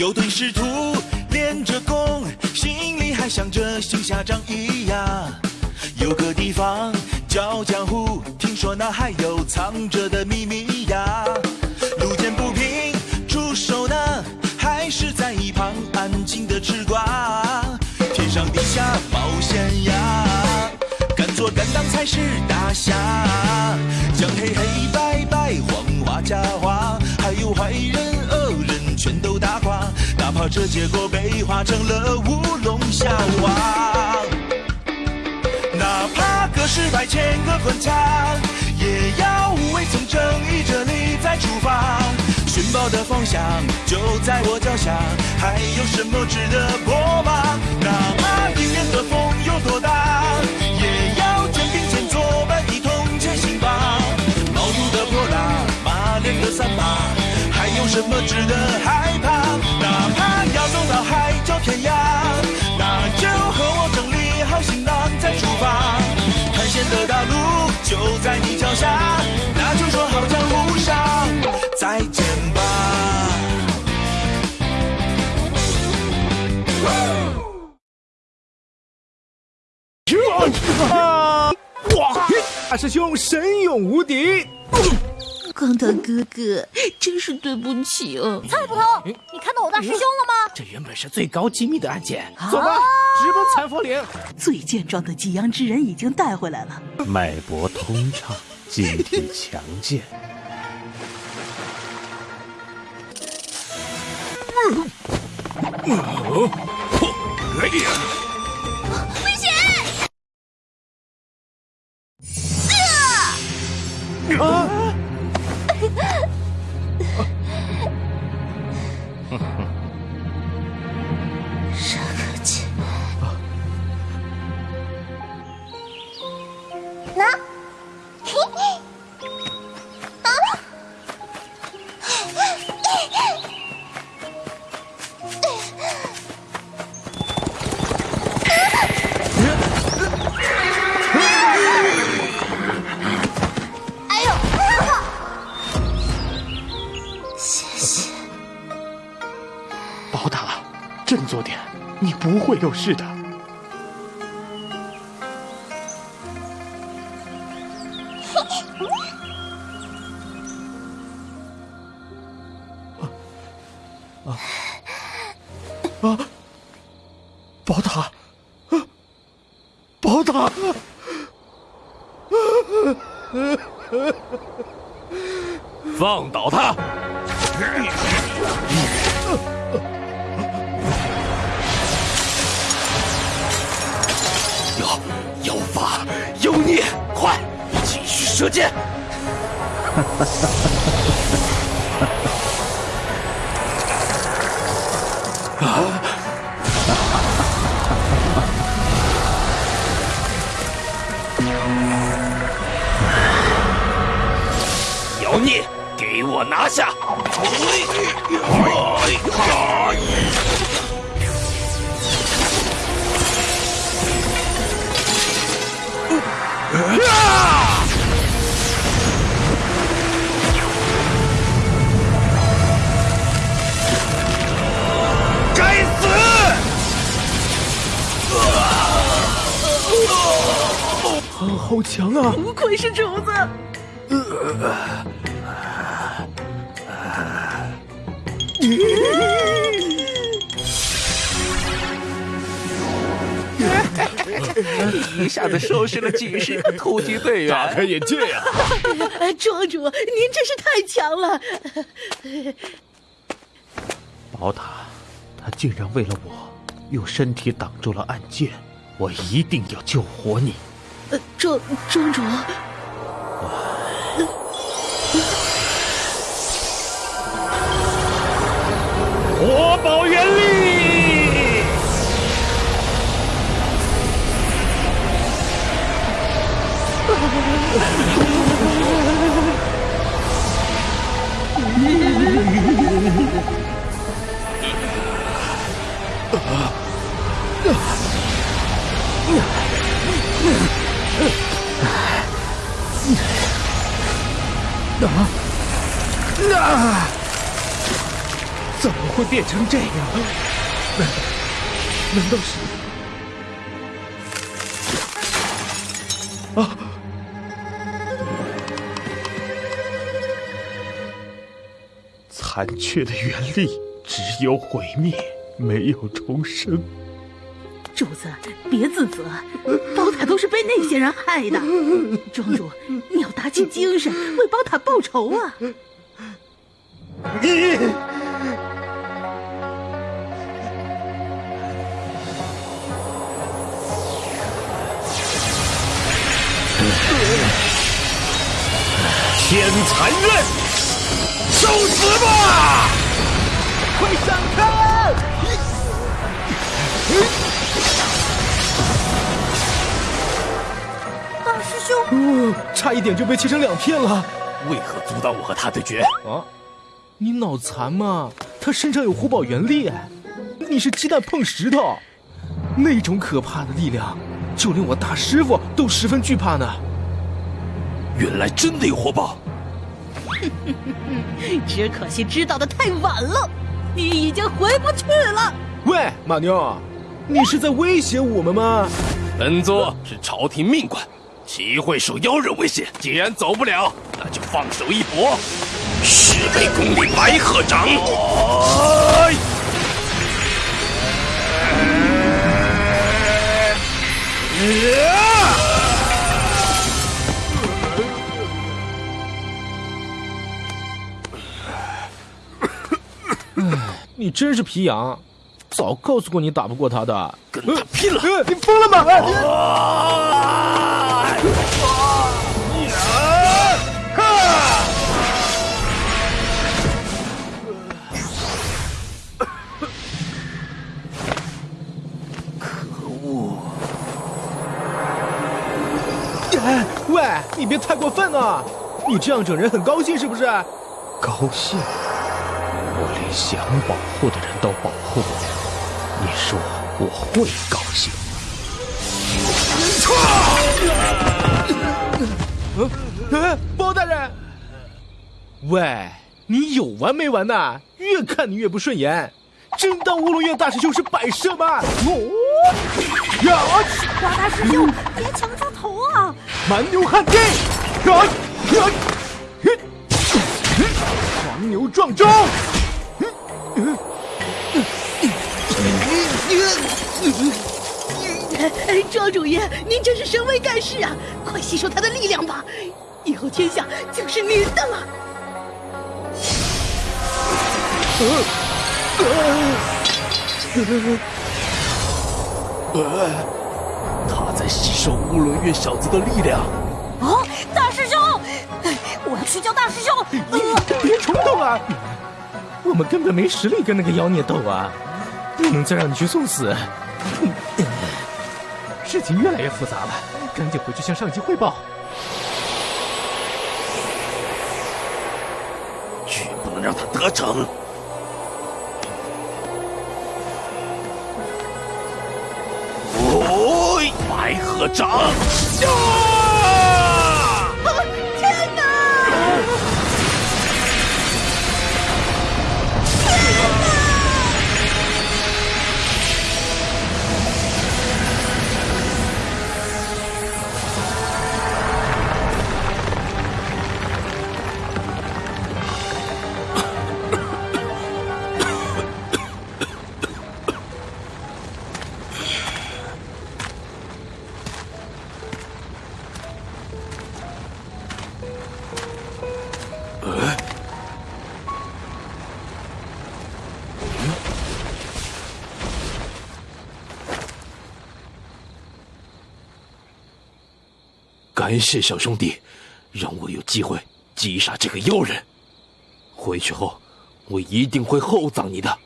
有对师徒练着功，心里还想着行侠仗义呀。有个地方叫江湖，听说那还有藏着的秘密呀。路见不平出手呢，还是在一旁安静的吃瓜。天上地下冒险呀，敢做敢当才是大侠。这结果被画成了乌龙笑话。哪怕隔世百千个关卡，也要无畏从正义这里再出发。寻宝的方向就在我脚下，还有什么值得破吗？哪怕迎面的风有多大，也要肩并肩作伴一同前行吧。毛肚的泼辣，马脸的三八，有什么值得害怕？哪怕要走到海角天涯，那就和我整理好行囊再出发。探险的大路就在你脚下，那就说好江湖上再见吧。哇！大师兄神勇无敌，光头哥哥，真是对不起哦。蔡捕头，你看到我大师兄了吗？这原本是最高机密的案件，走吧，直奔残佛岭。最健壮的济阳之人已经带回来了。脉搏通畅，机体强健。危会有事的。啊 啊！法有孽，快继续射箭！啊妖孽，给我拿下！该死！啊，好强啊！不愧是厨子。一下子收拾了几十个突击队员，大开眼界呀！哎 庄主，您真是太强了。宝塔，他竟然为了我，用身体挡住了暗箭，我一定要救活你！呃，庄庄主，火宝怎么会变成这样？难道难道是？啊！残缺的原力只有毁灭，没有重生。主子，别自责，宝塔都是被那些人害的。庄主，你要打起精神，为宝塔报仇啊！你。天残刃，受死吧！快闪开！大师兄，差一点就被切成两片了。为何阻挡我和他对决？啊，你脑残吗？他身上有虎宝原力，你是鸡蛋碰石头，那种可怕的力量，就连我大师傅都十分惧怕呢。原来真的有火宝，只可惜知道的太晚了，你已经回不去了。喂，马妞，你是在威胁我们吗？本座是朝廷命官，岂会受妖人威胁？既然走不了，那就放手一搏。十倍功力白鹤掌。你真是皮痒，早告诉过你打不过他的，跟他拼了！你疯了吗？可恶！哎，喂，你别太过分了，你这样整人很高兴是不是？高兴？想保护的人都保护不了，你说我会高兴？嗯，包大人，喂，你有完没完呐？越看你越不顺眼，真当乌龙院大师兄是摆设吗？哦，呀！包大师兄，别抢出头啊！蛮牛汉地，呀呀，黄牛撞钟。庄主爷，您真是神威盖世啊！快吸收他的力量吧，以后天下就是您的了。他在吸收乌伦院小子的力量。啊，大师兄，我要去叫大师兄。别冲动啊！我们根本没实力跟那个妖孽斗啊，不能再让你去送死。事情越来越复杂了，赶紧回去向上级汇报。绝不能让他得逞！哦，白鹤掌！感谢小兄弟，让我有机会击杀这个妖人。回去后，我一定会厚葬你的。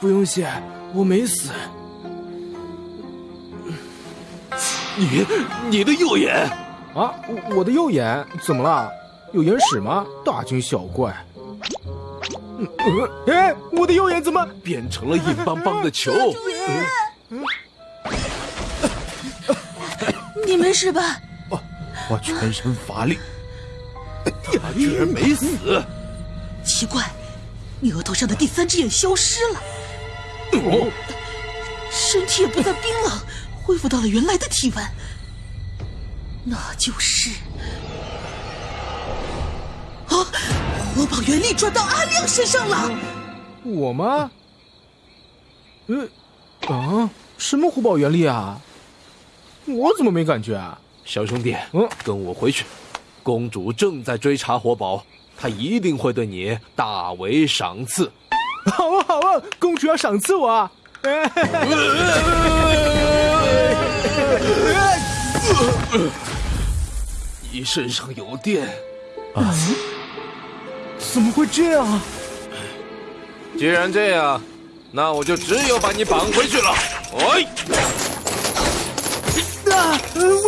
不用谢，我没死。你，你的右眼啊？我的右眼怎么了？有眼屎吗？大惊小怪。哎，我的右眼怎么变成了硬邦邦的球？你没事吧？我我全身乏力。他居然没死！奇怪，你额头上的第三只眼消失了，哦，身体也不再冰冷，恢复到了原来的体温。那就是啊，火把原力转到阿亮身上了。我吗？呃，啊，什么火宝原力啊？我怎么没感觉啊？小兄弟，嗯跟我回去。公主正在追查活宝，她一定会对你大为赏赐。好啊好啊，公主要赏赐我啊！你身上有电啊，怎么会这样啊？既然这样，那我就只有把你绑回去了。哎，啊，呃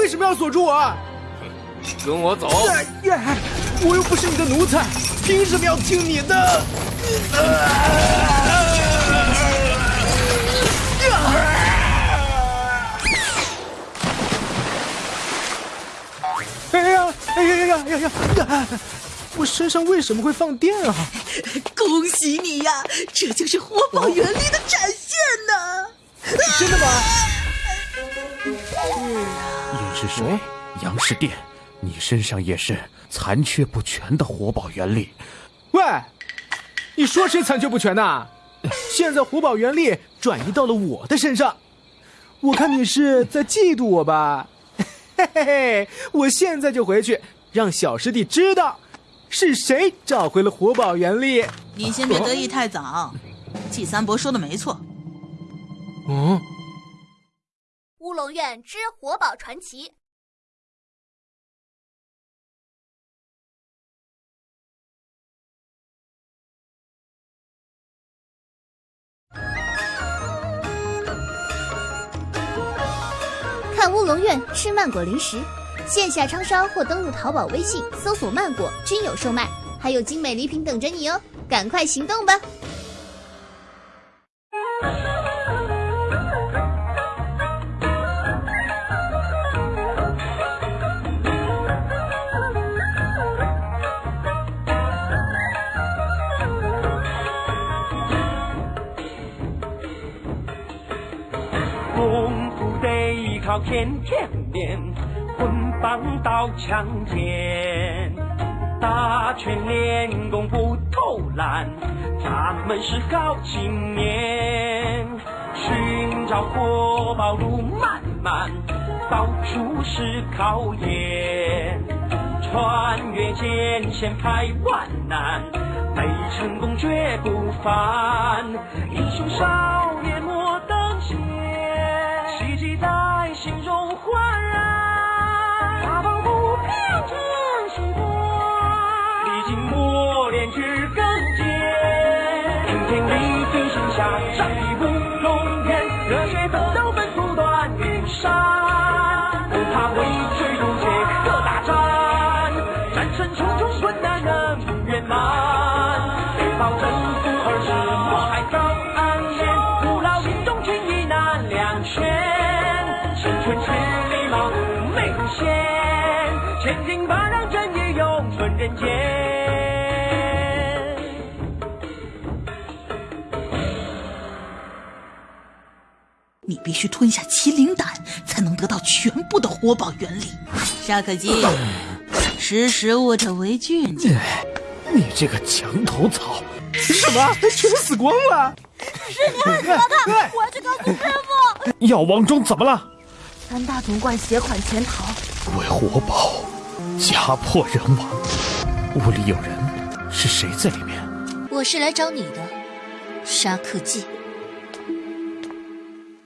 为什么要锁住我啊？跟我走。哎呀，我又不是你的奴才，凭什么要听你的？哎呀，哎呀呀呀呀呀！我身上为什么会放电啊？恭喜你呀，这就是火宝原力的展现呢！真的吗？叶是水，阳是电，你身上也是残缺不全的活宝原力。喂，你说谁残缺不全呢？现在活宝原力转移到了我的身上，我看你是在嫉妒我吧？嘿嘿嘿，我现在就回去，让小师弟知道是谁找回了活宝原力。你先别得意太早，季三伯说的没错。嗯，之活宝传奇。看乌龙院吃曼果零食，线下超商或登录淘宝、微信搜索“曼果”均有售卖，还有精美礼品等着你哦！赶快行动吧！天天练，棍棒刀枪剑，打拳练功不偷懒，咱们是好青年。寻找活宝路漫漫，到处是考验，穿越艰险排万难，为成功绝不凡。英雄少间。你必须吞下麒麟胆，才能得到全部的活宝原理。沙可基，识时务者为俊杰。你这个墙头草！什么？全死光了？我要去告诉师傅。药王中怎么了？三大总管携款潜逃，为活宝，家破人亡，屋里有人，是谁在里面？我是来找你的，沙克季。